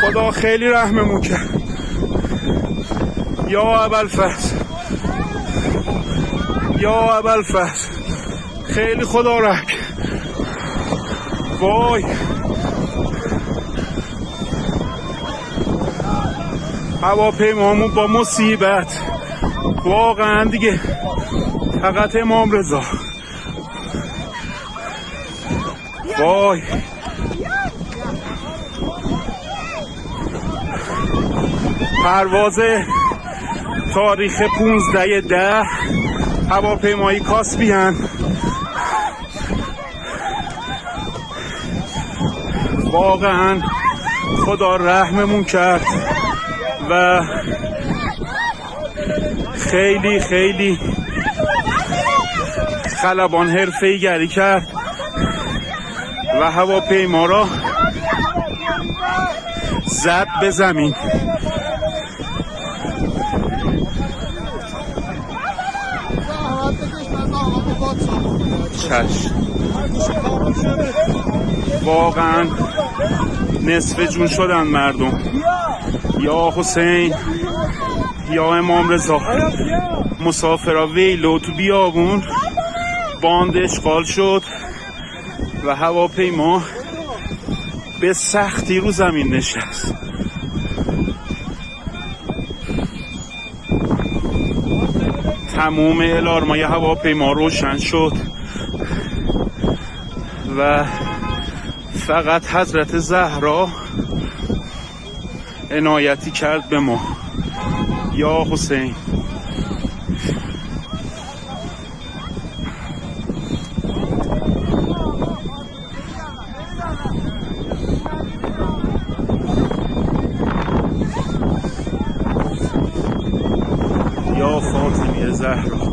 خدا خیلی رحممون کرد. یا ابوالفضل. یا ابوالفضل. خیلی خدا رحم. وای. هواپیمامون با مصیبت. واقعا دیگه فقط امام رضا. وای. پرواز تاریخ 15 ده هواپیمایی کاسپیان واقعا خدا رحممون کرد و خیلی خیلی خلبان حرفه گری کرد و هواپیما را زد به زمین. چشم. واقعا نصف جون شدن مردم. یا حسین یا امام رضا. مسافرا ویلو تو بیابون. باند اشغال شد و هواپیما به سختی رو زمین نشست. تموم الارمای هواپیما روشن شد و فقط حضرت زهرا عنایتی کرد به ما. یا حسین. یا فاطمه زهرا